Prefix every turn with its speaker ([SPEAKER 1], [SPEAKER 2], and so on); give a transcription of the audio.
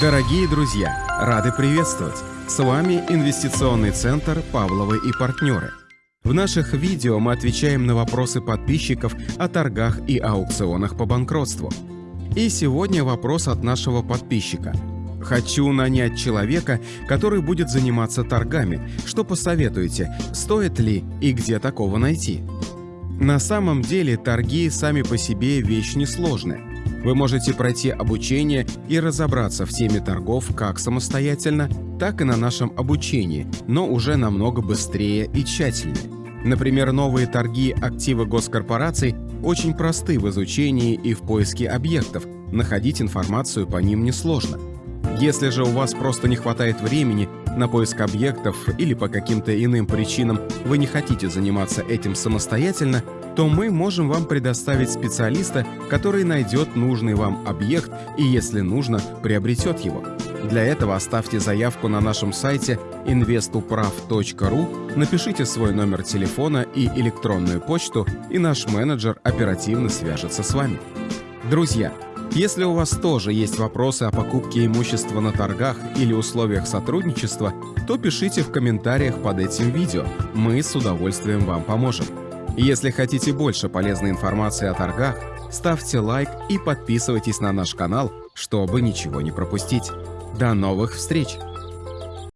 [SPEAKER 1] Дорогие друзья, рады приветствовать! С вами Инвестиционный центр «Павловы и партнеры». В наших видео мы отвечаем на вопросы подписчиков о торгах и аукционах по банкротству. И сегодня вопрос от нашего подписчика. Хочу нанять человека, который будет заниматься торгами. Что посоветуете, стоит ли и где такого найти? На самом деле торги сами по себе вещь несложная. Вы можете пройти обучение и разобраться в теме торгов как самостоятельно, так и на нашем обучении, но уже намного быстрее и тщательнее. Например, новые торги активы госкорпораций очень просты в изучении и в поиске объектов, находить информацию по ним несложно. Если же у вас просто не хватает времени на поиск объектов или по каким-то иным причинам вы не хотите заниматься этим самостоятельно, то мы можем вам предоставить специалиста, который найдет нужный вам объект и, если нужно, приобретет его. Для этого оставьте заявку на нашем сайте investuprav.ru, напишите свой номер телефона и электронную почту, и наш менеджер оперативно свяжется с вами. Друзья, если у вас тоже есть вопросы о покупке имущества на торгах или условиях сотрудничества, то пишите в комментариях под этим видео, мы с удовольствием вам поможем. Если хотите больше полезной информации о торгах, ставьте лайк и подписывайтесь на наш канал, чтобы ничего не пропустить. До новых встреч!